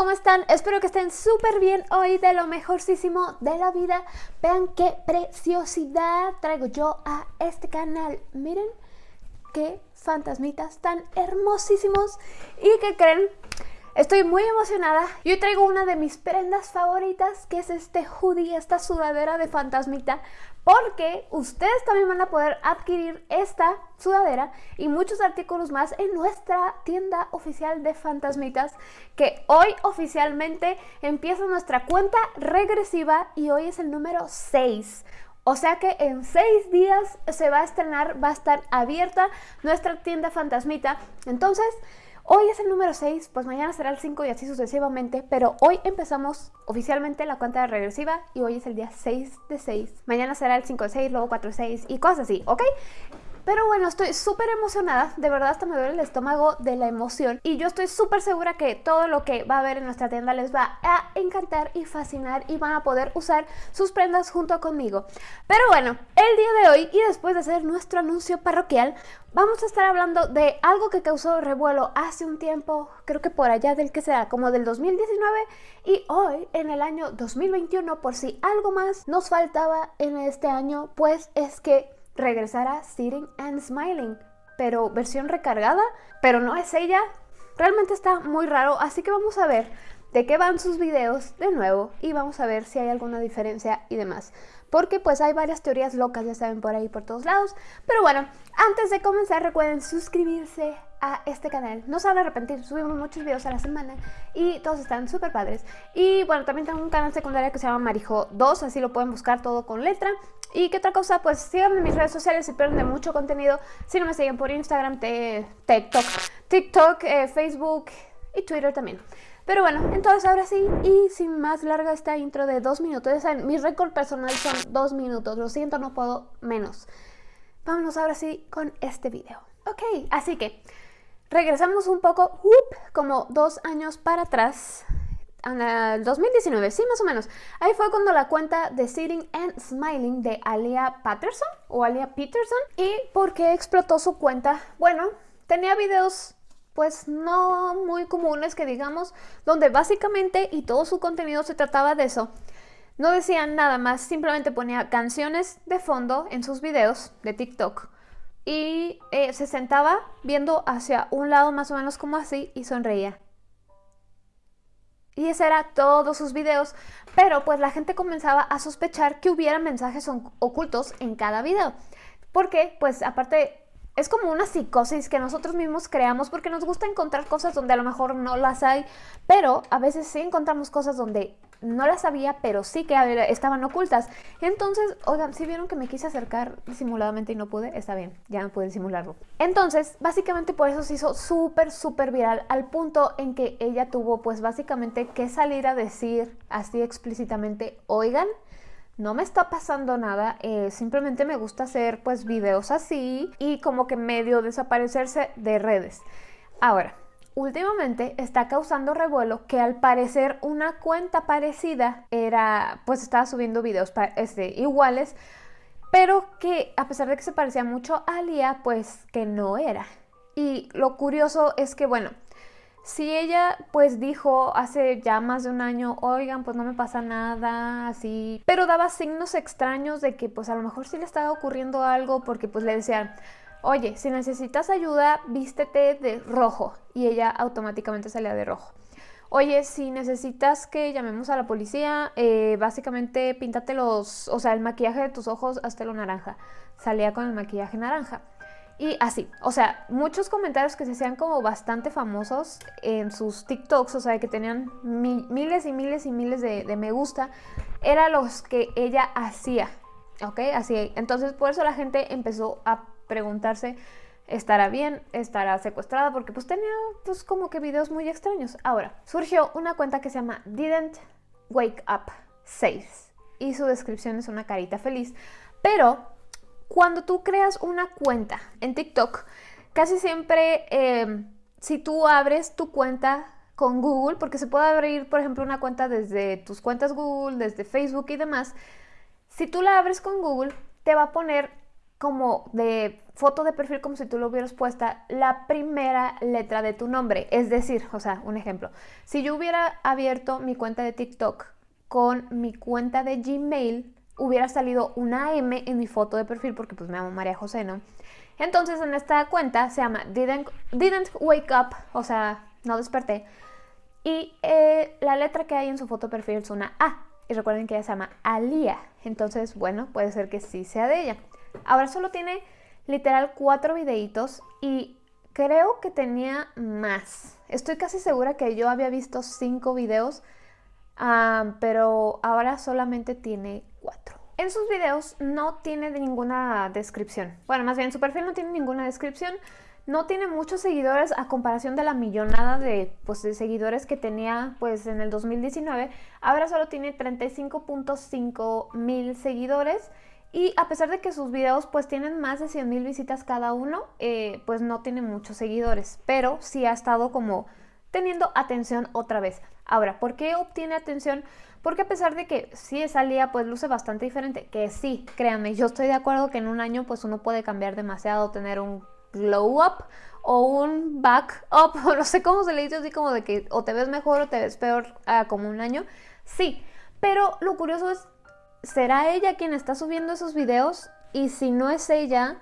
¿cómo están? Espero que estén súper bien hoy de lo mejorcísimo de la vida. Vean qué preciosidad traigo yo a este canal. Miren qué fantasmitas tan hermosísimos. ¿Y qué creen? Estoy muy emocionada y hoy traigo una de mis prendas favoritas que es este hoodie, esta sudadera de fantasmita porque ustedes también van a poder adquirir esta sudadera y muchos artículos más en nuestra tienda oficial de fantasmitas que hoy oficialmente empieza nuestra cuenta regresiva y hoy es el número 6. O sea que en 6 días se va a estrenar, va a estar abierta nuestra tienda fantasmita. Entonces, Hoy es el número 6, pues mañana será el 5 y así sucesivamente, pero hoy empezamos oficialmente la cuenta regresiva y hoy es el día 6 de 6. Mañana será el 5 de 6, luego 4 de 6 y cosas así, ¿ok? Pero bueno, estoy súper emocionada, de verdad hasta me duele el estómago de la emoción y yo estoy súper segura que todo lo que va a haber en nuestra tienda les va a encantar y fascinar y van a poder usar sus prendas junto conmigo. Pero bueno, el día de hoy y después de hacer nuestro anuncio parroquial, vamos a estar hablando de algo que causó revuelo hace un tiempo, creo que por allá del que sea, como del 2019 y hoy en el año 2021 por si algo más nos faltaba en este año, pues es que regresará Sitting and Smiling, pero versión recargada, pero no es ella. Realmente está muy raro, así que vamos a ver de qué van sus videos de nuevo y vamos a ver si hay alguna diferencia y demás. Porque pues hay varias teorías locas, ya saben, por ahí por todos lados. Pero bueno, antes de comenzar recuerden suscribirse a este canal. No se van a arrepentir, subimos muchos videos a la semana y todos están súper padres. Y bueno, también tengo un canal secundario que se llama Marijo 2, así lo pueden buscar todo con letra. Y qué otra cosa, pues síganme en mis redes sociales si pierden de mucho contenido. Si no me siguen por Instagram, TikTok, TikTok, eh, Facebook y Twitter también. Pero bueno, entonces ahora sí, y sin más larga esta intro de dos minutos, ya saben, mi récord personal son dos minutos, lo siento, no puedo menos. Vámonos ahora sí con este video. Ok, así que regresamos un poco, como dos años para atrás, en el 2019, sí, más o menos. Ahí fue cuando la cuenta de Sitting and Smiling de Alia Patterson o Alia Peterson. ¿Y por qué explotó su cuenta? Bueno, tenía videos pues no muy comunes que digamos, donde básicamente y todo su contenido se trataba de eso. No decían nada más, simplemente ponía canciones de fondo en sus videos de TikTok y eh, se sentaba viendo hacia un lado más o menos como así y sonreía. Y ese era todos sus videos, pero pues la gente comenzaba a sospechar que hubiera mensajes ocultos en cada video. Porque pues aparte es como una psicosis que nosotros mismos creamos porque nos gusta encontrar cosas donde a lo mejor no las hay, pero a veces sí encontramos cosas donde no las sabía, pero sí que estaban ocultas. Entonces, oigan, si vieron que me quise acercar disimuladamente y no pude, está bien, ya no pude disimularlo. Entonces, básicamente por eso se hizo súper, súper viral, al punto en que ella tuvo pues básicamente que salir a decir así explícitamente, oigan, no me está pasando nada, eh, simplemente me gusta hacer pues videos así y como que medio desaparecerse de redes. Ahora, últimamente está causando revuelo que al parecer una cuenta parecida era, pues estaba subiendo videos este, iguales, pero que a pesar de que se parecía mucho a Alia, pues que no era. Y lo curioso es que, bueno, si ella pues dijo hace ya más de un año, oigan, pues no me pasa nada, así, pero daba signos extraños de que pues a lo mejor sí le estaba ocurriendo algo porque pues le decían, oye, si necesitas ayuda, vístete de rojo y ella automáticamente salía de rojo. Oye, si necesitas que llamemos a la policía, eh, básicamente píntate los, o sea, el maquillaje de tus ojos hasta lo naranja. Salía con el maquillaje naranja. Y así, o sea, muchos comentarios que se hacían como bastante famosos en sus TikToks, o sea, que tenían miles y miles y miles de, me gusta, eran los que ella hacía, ¿ok? Así, entonces por eso la gente empezó a preguntarse, ¿estará bien? ¿Estará secuestrada? Porque pues tenía pues como que videos muy extraños. Ahora, surgió una cuenta que se llama Didn't Wake Up 6 y su descripción es una carita feliz, pero cuando tú creas una cuenta en TikTok, casi siempre eh, si tú abres tu cuenta con Google, porque se puede abrir, por ejemplo, una cuenta desde tus cuentas Google, desde Facebook y demás, si tú la abres con Google, te va a poner como de foto de perfil como si tú lo hubieras puesta la primera letra de tu nombre. Es decir, o sea, un ejemplo, si yo hubiera abierto mi cuenta de TikTok con mi cuenta de Gmail, hubiera salido una M en mi foto de perfil porque pues me llamo María José, ¿no? Entonces en esta cuenta se llama Didn't, didn't Wake Up, o sea, no desperté. Y eh, la letra que hay en su foto de perfil es una A. Y recuerden que ella se llama Alia. Entonces, bueno, puede ser que sí sea de ella. Ahora solo tiene literal cuatro videitos y creo que tenía más. Estoy casi segura que yo había visto cinco videos, ah, pero ahora solamente tiene En sus videos no tiene ninguna descripción. Bueno, más bien su perfil no tiene ninguna descripción. No tiene muchos seguidores a comparación de la millonada de, pues, seguidores que tenía pues, en el 2019. Ahora solo tiene 35.5 mil seguidores y a pesar de que sus videos pues tienen más de 100 mil visitas cada uno, eh, pues no tiene muchos seguidores, pero sí ha estado como teniendo atención otra vez. Ahora, ¿por qué obtiene atención? Porque a pesar de que sí salía pues luce bastante diferente, que sí, créanme, yo estoy de acuerdo que en un año pues uno puede cambiar demasiado, tener un glow up o un back up, o no sé cómo se le dice así como de que o te ves mejor o te ves peor ah, como un año. Sí, pero lo curioso es ¿será ella quien está subiendo esos videos? Y si no es ella,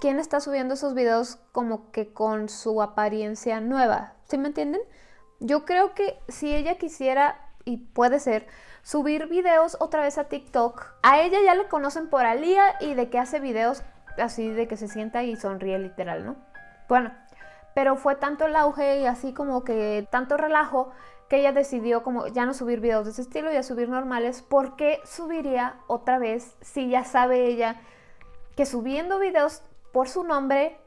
¿quién está subiendo esos videos como que con su apariencia nueva? ¿Sí me entienden? Yo creo que si ella quisiera, y puede ser, subir videos otra vez a TikTok, a ella ya le conocen por Alía y de que hace videos así de que se sienta y sonríe literal, ¿no? Bueno, pero fue tanto el auge y así como que tanto relajo que ella decidió como ya no subir videos de ese estilo y a subir normales, porque subiría otra vez si ya sabe ella que subiendo videos por su nombre,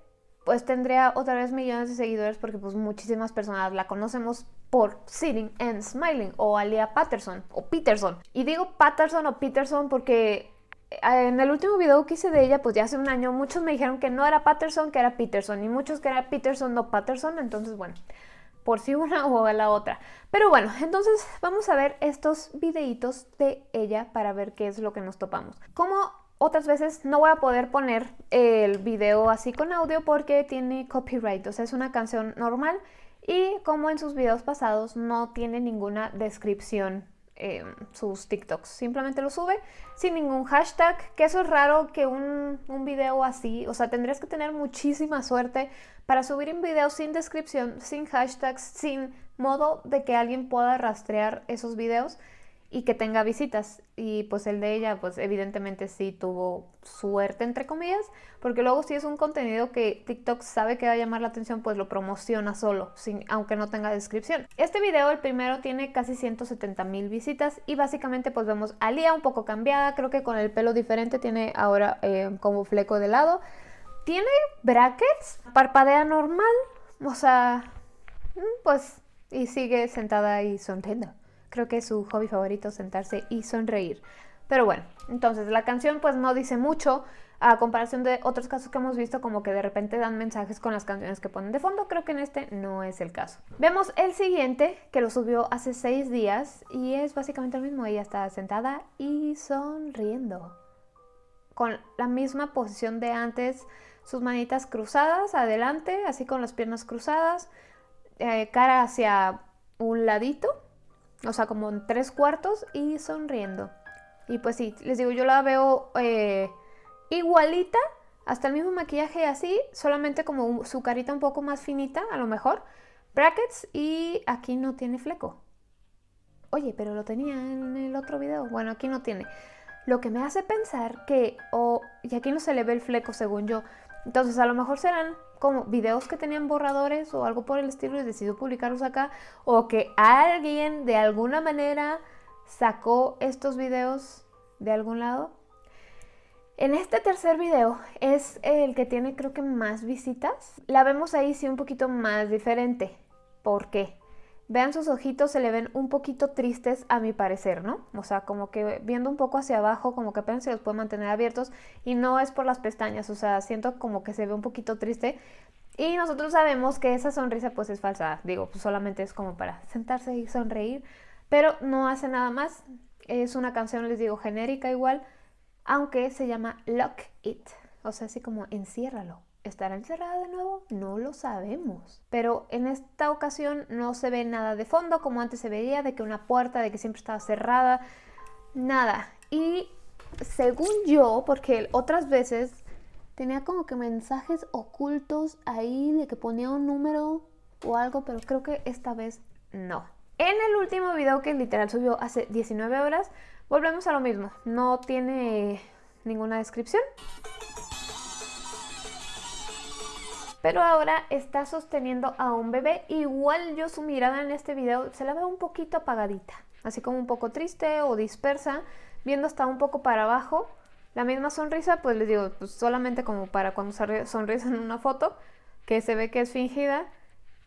pues tendría otra vez millones de seguidores porque pues muchísimas personas la conocemos por Sitting and Smiling o Alia Patterson o Peterson. Y digo Patterson o Peterson porque eh, en el último video que hice de ella, pues ya hace un año, muchos me dijeron que no era Patterson, que era Peterson, y muchos que era Peterson, no Patterson, entonces bueno, por si una o la otra. Pero bueno, entonces vamos a ver estos videitos de ella para ver qué es lo que nos topamos. Como otras veces no voy a poder poner el video así con audio porque tiene copyright, o sea, es una canción normal y como en sus videos pasados no tiene ninguna descripción Em, sus TikToks. Simplemente lo sube sin ningún hashtag, que eso es raro que un, un, video así, o sea, tendrías que tener muchísima suerte para subir un video sin descripción, sin hashtags, sin modo de que alguien pueda rastrear esos videos y que tenga visitas. Y pues el de ella, pues evidentemente sí tuvo suerte, entre comillas, porque luego si es un contenido que TikTok sabe que va a llamar la atención, pues lo promociona solo, sin, aunque no tenga descripción. Este video, el primero, tiene casi 170 mil visitas y básicamente pues vemos a Lía un poco cambiada, creo que con el pelo diferente, tiene ahora eh, como fleco de lado. Tiene brackets, parpadea normal, o sea, mm, pues y sigue sentada y sonriendo. Creo que es su hobby favorito sentarse y sonreír. Pero bueno, entonces la canción pues no dice mucho a comparación de otros casos que hemos visto como que de repente dan mensajes con las canciones que ponen de fondo, creo que en este no es el caso. Vemos el siguiente que lo subió hace seis días y es básicamente lo mismo, ella está sentada y sonriendo. Con la misma posición de antes, sus manitas cruzadas adelante, así con las piernas cruzadas, eh, cara hacia un ladito o sea, como en tres cuartos y sonriendo. Y pues sí, les digo, yo la veo eh, igualita, hasta el mismo maquillaje así, solamente como su carita un poco más finita, a lo mejor. Brackets y aquí no tiene fleco. Oye, pero lo tenía en el otro video. Bueno, aquí no tiene. Lo que me hace pensar que, o, y aquí no se le ve el fleco según yo, entonces a lo mejor serán como videos que tenían borradores o algo por el estilo y decidió publicarlos acá o que alguien de alguna manera sacó estos videos de algún lado. En este tercer video es el que tiene creo que más visitas. La vemos ahí sí un poquito más diferente. ¿Por qué? Vean sus ojitos, se le ven un poquito tristes a mi parecer, ¿no? O sea, como que viendo un poco hacia abajo, como que apenas se los puede mantener abiertos y no es por las pestañas, o sea, siento como que se ve un poquito triste y nosotros sabemos que esa sonrisa pues es falsa, digo, pues solamente es como para sentarse y sonreír, pero no hace nada más, es una canción, les digo, genérica igual, aunque se llama Lock It. O sea, así como enciérralo. ¿Estará encerrada de nuevo? No lo sabemos. Pero en esta ocasión no se ve nada de fondo como antes se veía, de que una puerta, de que siempre estaba cerrada. Nada. Y según yo, porque otras veces tenía como que mensajes ocultos ahí de que ponía un número o algo, pero creo que esta vez no. En el último video que literal subió hace 19 horas, volvemos a lo mismo. No tiene ninguna descripción. Pero ahora está sosteniendo a un bebé. Igual yo su mirada en este video se la veo un poquito apagadita. Así como un poco triste o dispersa. Viendo hasta un poco para abajo. La misma sonrisa, pues les digo, pues solamente como para cuando sonríes en una foto. Que se ve que es fingida.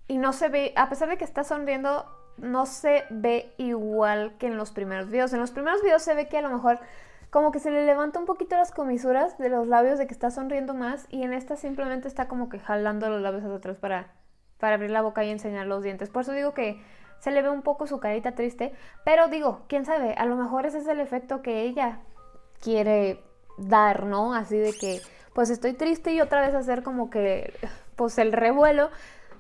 Y no se ve, a pesar de que está sonriendo, no se ve igual que en los primeros videos. En los primeros videos se ve que a lo mejor como que se le levanta un poquito las comisuras de los labios de que está sonriendo más y en esta simplemente está como que jalando los labios hacia atrás para, para abrir la boca y enseñar los dientes. Por eso digo que se le ve un poco su carita triste, pero digo, quién sabe, a lo mejor ese es el efecto que ella quiere dar, ¿no? Así de que pues estoy triste y otra vez hacer como que pues el revuelo.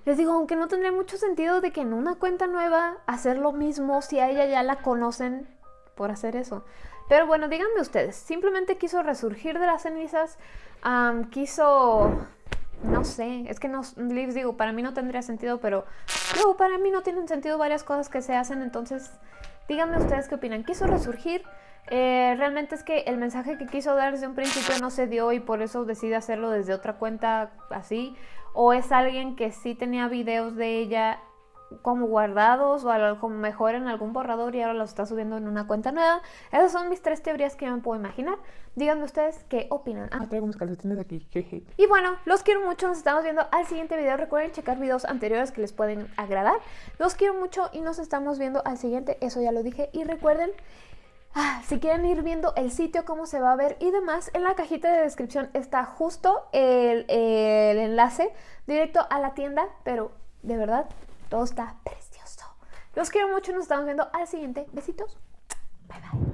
Les digo, aunque no tendría mucho sentido de que en una cuenta nueva hacer lo mismo si a ella ya la conocen por hacer eso. Pero bueno, díganme ustedes, simplemente quiso resurgir de las cenizas, quiso, no sé, es que no, les digo, para mí no tendría sentido, pero luego para mí no tienen sentido varias cosas que se hacen, entonces díganme ustedes qué opinan. ¿Quiso resurgir? Eh, realmente es que el mensaje que quiso dar desde un principio no se dio y por eso decide hacerlo desde otra cuenta así. O es alguien que sí tenía videos de ella como guardados o algo mejor en algún borrador y ahora los está subiendo en una cuenta nueva. Esas son mis tres teorías que yo me puedo imaginar. Díganme ustedes qué opinan. Ah, traigo unos calcetines aquí. Y bueno, los quiero mucho. Nos estamos viendo al siguiente video. Recuerden checar videos anteriores que les pueden agradar. Los quiero mucho y nos estamos viendo al siguiente. Eso ya lo dije. Y recuerden Ah, si quieren ir viendo el sitio, cómo se va a ver y demás, en la cajita de descripción está justo el, el enlace directo a la tienda, pero de verdad todo está precioso. Los quiero mucho, nos estamos viendo al siguiente. Besitos. Bye bye.